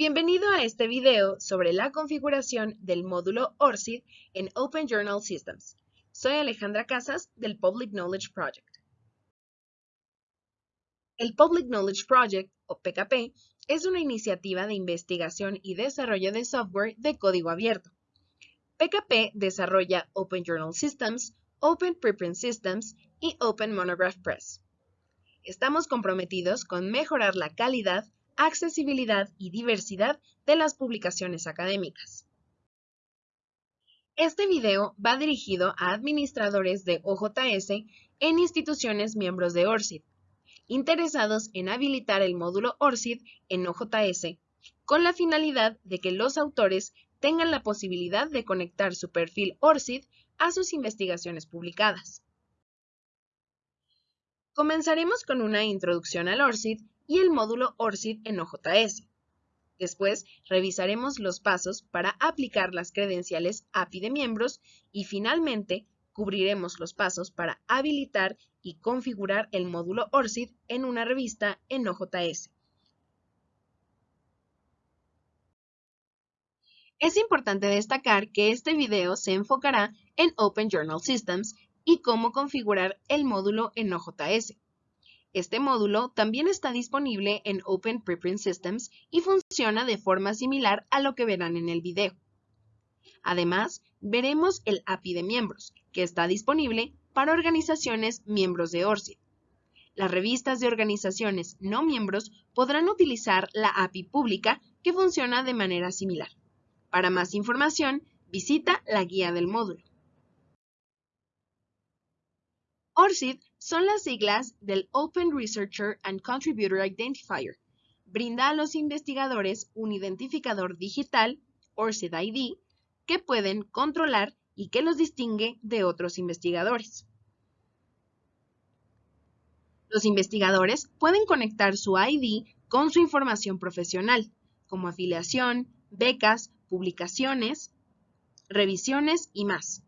Bienvenido a este video sobre la configuración del módulo ORCID en Open Journal Systems. Soy Alejandra Casas del Public Knowledge Project. El Public Knowledge Project, o PKP, es una iniciativa de investigación y desarrollo de software de código abierto. PKP desarrolla Open Journal Systems, Open Preprint Systems y Open Monograph Press. Estamos comprometidos con mejorar la calidad, accesibilidad y diversidad de las publicaciones académicas. Este video va dirigido a administradores de OJS en instituciones miembros de ORCID, interesados en habilitar el módulo ORCID en OJS, con la finalidad de que los autores tengan la posibilidad de conectar su perfil ORCID a sus investigaciones publicadas. Comenzaremos con una introducción al ORCID y el módulo ORCID en OJS. Después revisaremos los pasos para aplicar las credenciales API de miembros y finalmente cubriremos los pasos para habilitar y configurar el módulo ORCID en una revista en OJS. Es importante destacar que este video se enfocará en Open Journal Systems y cómo configurar el módulo en OJS. Este módulo también está disponible en Open Preprint Systems y funciona de forma similar a lo que verán en el video. Además, veremos el API de miembros, que está disponible para organizaciones miembros de ORCID. Las revistas de organizaciones no miembros podrán utilizar la API pública que funciona de manera similar. Para más información, visita la guía del módulo. ORCID son las siglas del Open Researcher and Contributor Identifier. Brinda a los investigadores un identificador digital, ORCID ID, que pueden controlar y que los distingue de otros investigadores. Los investigadores pueden conectar su ID con su información profesional, como afiliación, becas, publicaciones, revisiones y más.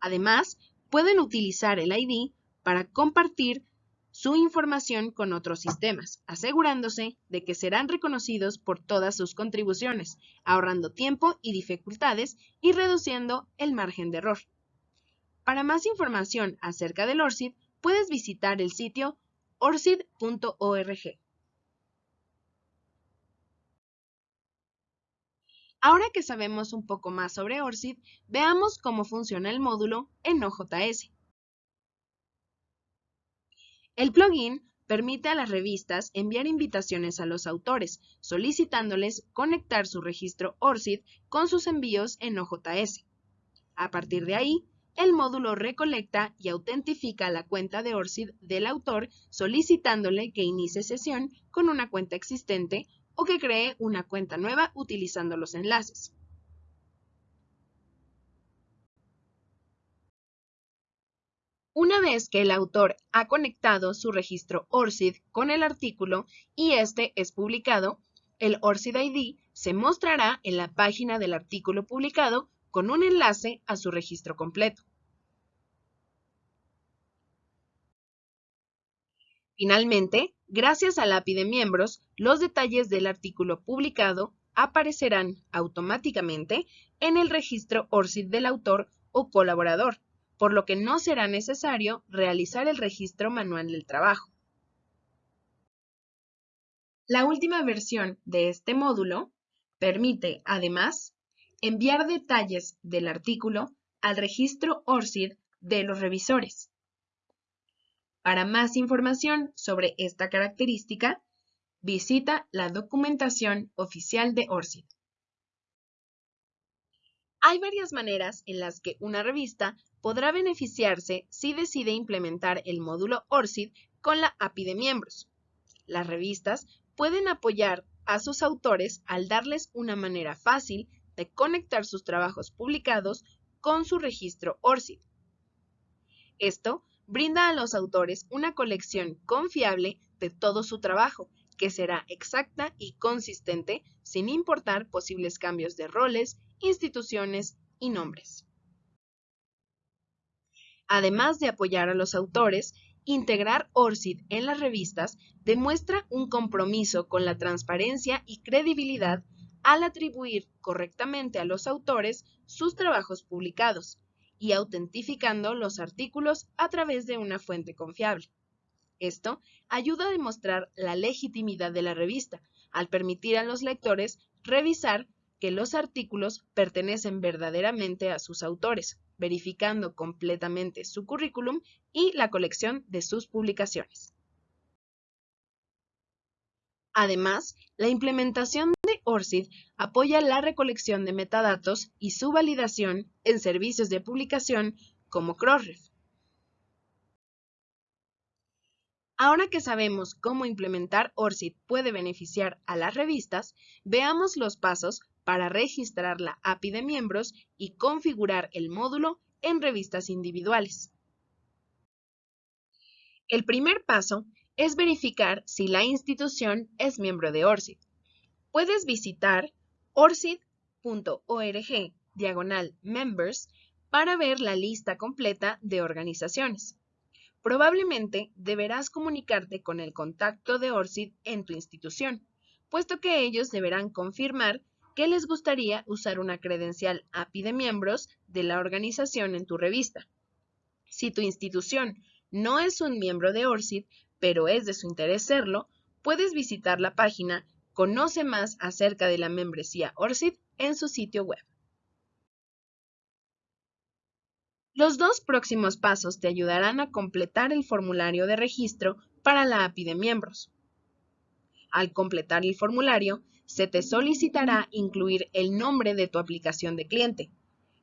Además, pueden utilizar el ID para compartir su información con otros sistemas, asegurándose de que serán reconocidos por todas sus contribuciones, ahorrando tiempo y dificultades y reduciendo el margen de error. Para más información acerca del ORCID, puedes visitar el sitio orcid.org. Ahora que sabemos un poco más sobre ORCID, veamos cómo funciona el módulo en OJS. El plugin permite a las revistas enviar invitaciones a los autores, solicitándoles conectar su registro ORCID con sus envíos en OJS. A partir de ahí, el módulo recolecta y autentifica la cuenta de ORCID del autor solicitándole que inicie sesión con una cuenta existente o que cree una cuenta nueva utilizando los enlaces. Una vez que el autor ha conectado su registro ORCID con el artículo y este es publicado, el ORCID ID se mostrará en la página del artículo publicado con un enlace a su registro completo. Finalmente, gracias al API de miembros, los detalles del artículo publicado aparecerán automáticamente en el registro ORCID del autor o colaborador, por lo que no será necesario realizar el registro manual del trabajo. La última versión de este módulo permite, además, enviar detalles del artículo al registro ORCID de los revisores. Para más información sobre esta característica, visita la documentación oficial de ORCID. Hay varias maneras en las que una revista podrá beneficiarse si decide implementar el módulo ORCID con la API de miembros. Las revistas pueden apoyar a sus autores al darles una manera fácil de conectar sus trabajos publicados con su registro ORCID. Esto brinda a los autores una colección confiable de todo su trabajo, que será exacta y consistente sin importar posibles cambios de roles, instituciones y nombres. Además de apoyar a los autores Integrar ORCID en las revistas demuestra un compromiso con la transparencia y credibilidad al atribuir correctamente a los autores sus trabajos publicados y autentificando los artículos a través de una fuente confiable. Esto ayuda a demostrar la legitimidad de la revista, al permitir a los lectores revisar que los artículos pertenecen verdaderamente a sus autores, verificando completamente su currículum y la colección de sus publicaciones. Además, la implementación ORCID apoya la recolección de metadatos y su validación en servicios de publicación como Crossref. Ahora que sabemos cómo implementar ORCID puede beneficiar a las revistas, veamos los pasos para registrar la API de miembros y configurar el módulo en revistas individuales. El primer paso es verificar si la institución es miembro de ORCID. Puedes visitar orcid.org diagonal members para ver la lista completa de organizaciones. Probablemente deberás comunicarte con el contacto de ORCID en tu institución, puesto que ellos deberán confirmar que les gustaría usar una credencial API de miembros de la organización en tu revista. Si tu institución no es un miembro de ORCID, pero es de su interés serlo, puedes visitar la página Conoce más acerca de la membresía ORCID en su sitio web. Los dos próximos pasos te ayudarán a completar el formulario de registro para la API de miembros. Al completar el formulario, se te solicitará incluir el nombre de tu aplicación de cliente.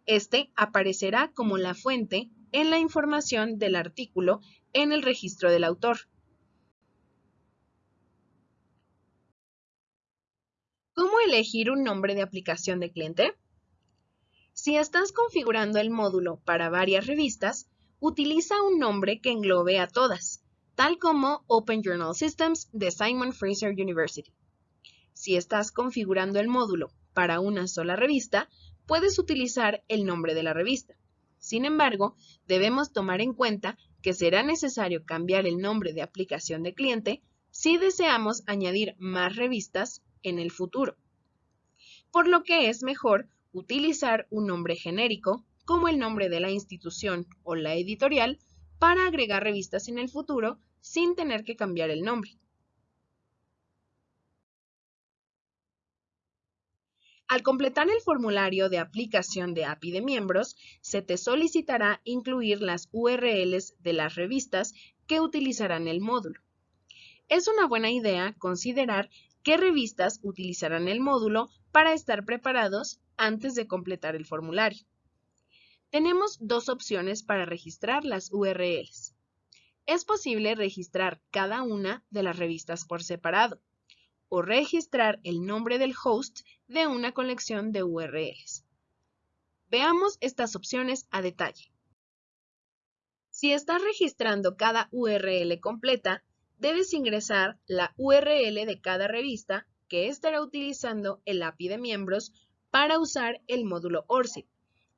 Este aparecerá como la fuente en la información del artículo en el registro del autor. ¿Cómo elegir un nombre de aplicación de cliente? Si estás configurando el módulo para varias revistas, utiliza un nombre que englobe a todas, tal como Open Journal Systems de Simon Fraser University. Si estás configurando el módulo para una sola revista, puedes utilizar el nombre de la revista. Sin embargo, debemos tomar en cuenta que será necesario cambiar el nombre de aplicación de cliente si deseamos añadir más revistas en el futuro. Por lo que es mejor utilizar un nombre genérico, como el nombre de la institución o la editorial, para agregar revistas en el futuro sin tener que cambiar el nombre. Al completar el formulario de aplicación de API de miembros, se te solicitará incluir las URLs de las revistas que utilizarán el módulo. Es una buena idea considerar qué revistas utilizarán el módulo para estar preparados antes de completar el formulario. Tenemos dos opciones para registrar las URLs. Es posible registrar cada una de las revistas por separado o registrar el nombre del host de una colección de URLs. Veamos estas opciones a detalle. Si estás registrando cada URL completa, debes ingresar la URL de cada revista que estará utilizando el API de miembros para usar el módulo ORCID,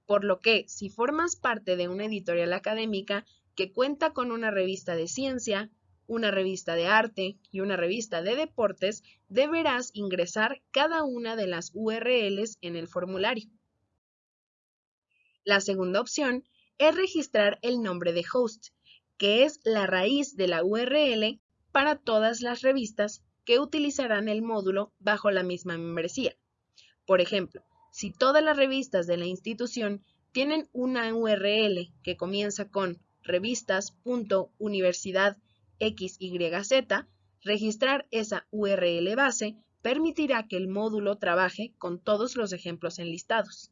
por lo que si formas parte de una editorial académica que cuenta con una revista de ciencia, una revista de arte y una revista de deportes, deberás ingresar cada una de las URLs en el formulario. La segunda opción es registrar el nombre de host, que es la raíz de la URL para todas las revistas que utilizarán el módulo bajo la misma membresía. Por ejemplo, si todas las revistas de la institución tienen una URL que comienza con revistas.universidad XYZ, registrar esa URL base permitirá que el módulo trabaje con todos los ejemplos enlistados.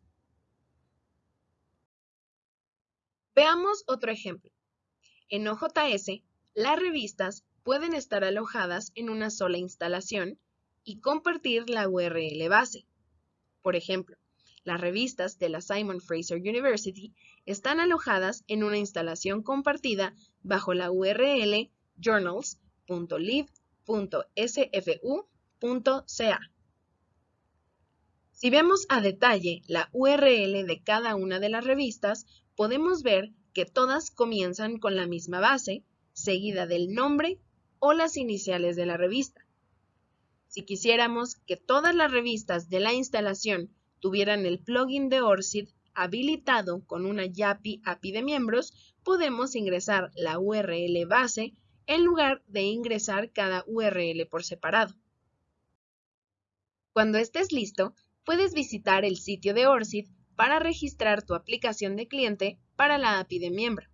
Veamos otro ejemplo. En OJS, las revistas pueden estar alojadas en una sola instalación y compartir la URL base. Por ejemplo, las revistas de la Simon Fraser University están alojadas en una instalación compartida bajo la URL journals.lib.sfu.ca. Si vemos a detalle la URL de cada una de las revistas, podemos ver que todas comienzan con la misma base, seguida del nombre o las iniciales de la revista. Si quisiéramos que todas las revistas de la instalación tuvieran el plugin de ORCID habilitado con una YAPI API de miembros, podemos ingresar la URL base en lugar de ingresar cada URL por separado. Cuando estés listo, puedes visitar el sitio de ORCID para registrar tu aplicación de cliente para la API de miembro.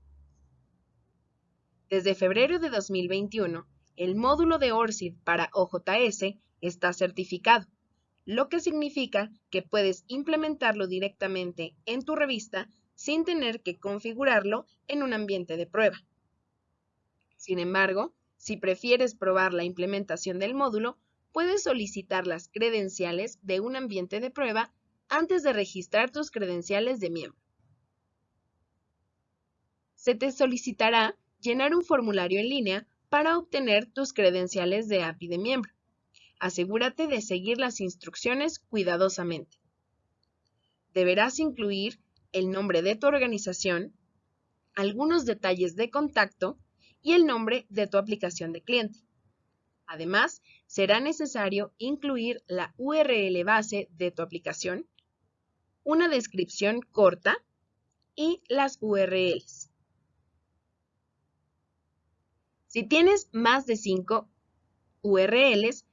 Desde febrero de 2021, el módulo de ORCID para OJS está certificado, lo que significa que puedes implementarlo directamente en tu revista sin tener que configurarlo en un ambiente de prueba. Sin embargo, si prefieres probar la implementación del módulo, puedes solicitar las credenciales de un ambiente de prueba antes de registrar tus credenciales de miembro. Se te solicitará llenar un formulario en línea para obtener tus credenciales de API de miembro. Asegúrate de seguir las instrucciones cuidadosamente. Deberás incluir el nombre de tu organización, algunos detalles de contacto y el nombre de tu aplicación de cliente. Además, será necesario incluir la URL base de tu aplicación, una descripción corta y las URLs. Si tienes más de 5 URLs,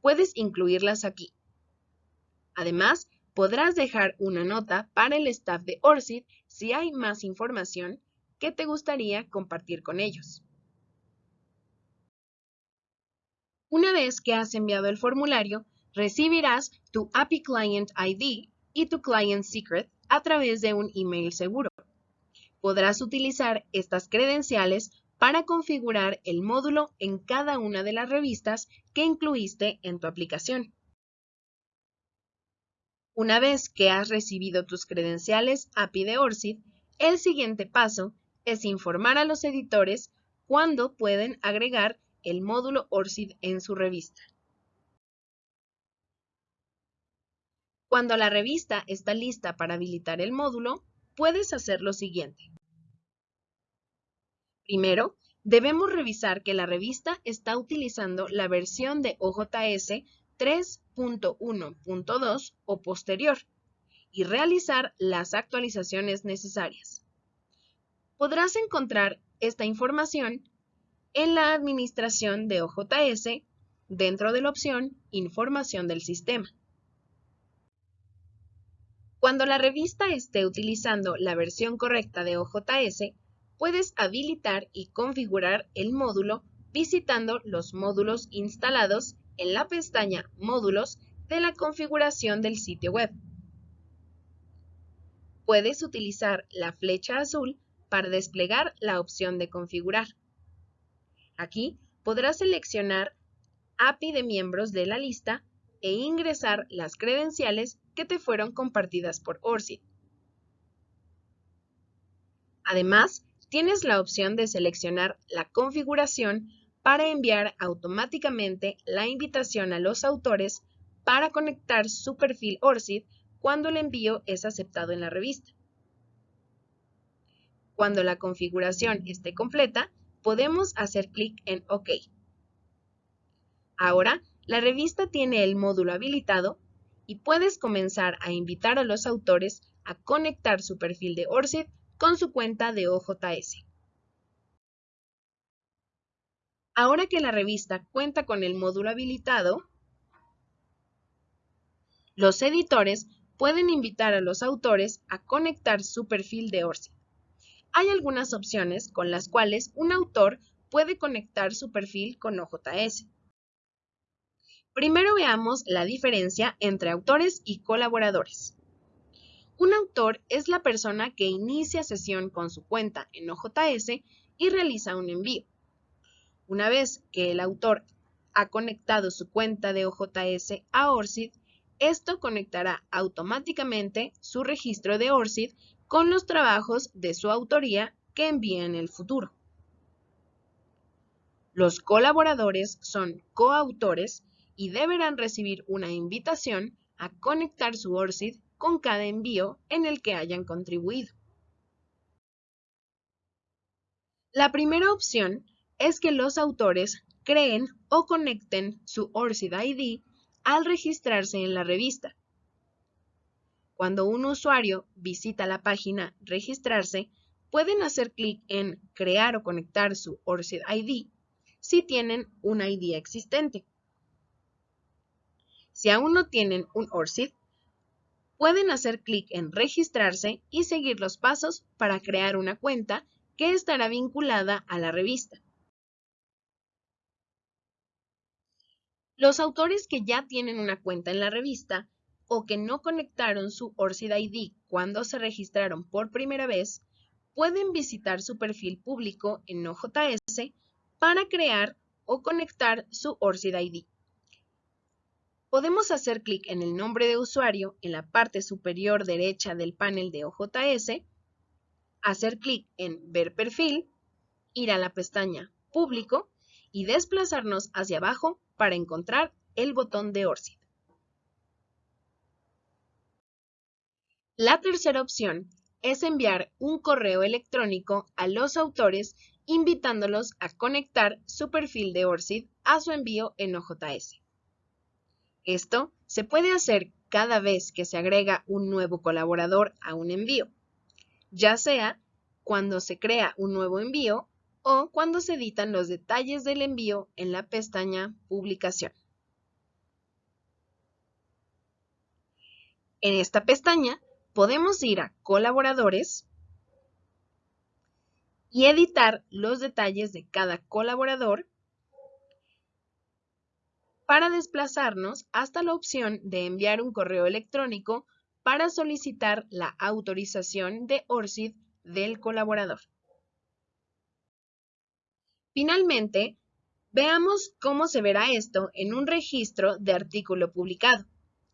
puedes incluirlas aquí. Además, podrás dejar una nota para el staff de ORCID si hay más información que te gustaría compartir con ellos. Una vez que has enviado el formulario, recibirás tu API Client ID y tu Client Secret a través de un email seguro. Podrás utilizar estas credenciales para configurar el módulo en cada una de las revistas que incluiste en tu aplicación. Una vez que has recibido tus credenciales API de ORCID, el siguiente paso es informar a los editores cuándo pueden agregar el módulo ORCID en su revista. Cuando la revista está lista para habilitar el módulo, puedes hacer lo siguiente. Primero, debemos revisar que la revista está utilizando la versión de OJS 3.1.2 o posterior y realizar las actualizaciones necesarias. Podrás encontrar esta información en la administración de OJS dentro de la opción Información del sistema. Cuando la revista esté utilizando la versión correcta de OJS, puedes habilitar y configurar el módulo visitando los módulos instalados en la pestaña Módulos de la configuración del sitio web. Puedes utilizar la flecha azul para desplegar la opción de configurar. Aquí podrás seleccionar API de miembros de la lista e ingresar las credenciales que te fueron compartidas por ORCID. Además, tienes la opción de seleccionar la configuración para enviar automáticamente la invitación a los autores para conectar su perfil ORCID cuando el envío es aceptado en la revista. Cuando la configuración esté completa, podemos hacer clic en OK. Ahora, la revista tiene el módulo habilitado y puedes comenzar a invitar a los autores a conectar su perfil de ORCID con su cuenta de OJS. Ahora que la revista cuenta con el módulo habilitado, los editores pueden invitar a los autores a conectar su perfil de ORCID. Hay algunas opciones con las cuales un autor puede conectar su perfil con OJS. Primero veamos la diferencia entre autores y colaboradores. Un autor es la persona que inicia sesión con su cuenta en OJS y realiza un envío. Una vez que el autor ha conectado su cuenta de OJS a ORCID, esto conectará automáticamente su registro de ORCID con los trabajos de su autoría que envía en el futuro. Los colaboradores son coautores y deberán recibir una invitación a conectar su ORCID con cada envío en el que hayan contribuido. La primera opción es que los autores creen o conecten su ORCID ID al registrarse en la revista. Cuando un usuario visita la página Registrarse, pueden hacer clic en Crear o conectar su ORCID ID si tienen un ID existente. Si aún no tienen un ORCID, pueden hacer clic en Registrarse y seguir los pasos para crear una cuenta que estará vinculada a la revista. Los autores que ya tienen una cuenta en la revista o que no conectaron su ORCID ID cuando se registraron por primera vez, pueden visitar su perfil público en OJS para crear o conectar su ORCID ID. Podemos hacer clic en el nombre de usuario en la parte superior derecha del panel de OJS, hacer clic en Ver perfil, ir a la pestaña Público y desplazarnos hacia abajo para encontrar el botón de ORCID. La tercera opción es enviar un correo electrónico a los autores invitándolos a conectar su perfil de ORCID a su envío en OJS. Esto se puede hacer cada vez que se agrega un nuevo colaborador a un envío, ya sea cuando se crea un nuevo envío o cuando se editan los detalles del envío en la pestaña Publicación. En esta pestaña podemos ir a Colaboradores y editar los detalles de cada colaborador para desplazarnos hasta la opción de enviar un correo electrónico para solicitar la autorización de ORCID del colaborador. Finalmente, veamos cómo se verá esto en un registro de artículo publicado.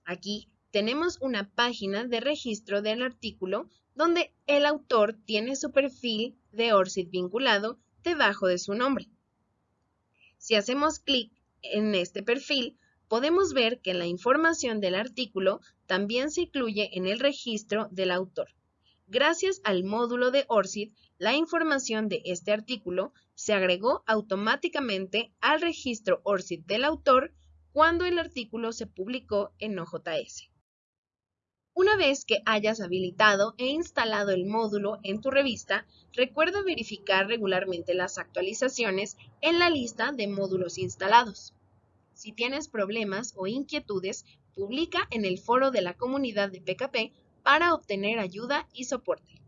Aquí tenemos una página de registro del artículo donde el autor tiene su perfil de ORCID vinculado debajo de su nombre. Si hacemos clic en este perfil, podemos ver que la información del artículo también se incluye en el registro del autor. Gracias al módulo de ORCID, la información de este artículo se agregó automáticamente al registro ORCID del autor cuando el artículo se publicó en OJS. Una vez que hayas habilitado e instalado el módulo en tu revista, recuerda verificar regularmente las actualizaciones en la lista de módulos instalados. Si tienes problemas o inquietudes, publica en el foro de la comunidad de PKP para obtener ayuda y soporte.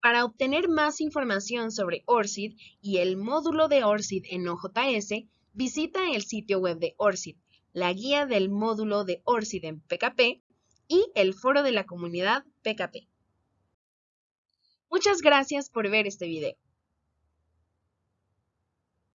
Para obtener más información sobre ORCID y el módulo de ORCID en OJS, visita el sitio web de ORCID, la guía del módulo de ORCID en PKP y el foro de la comunidad PKP. Muchas gracias por ver este video.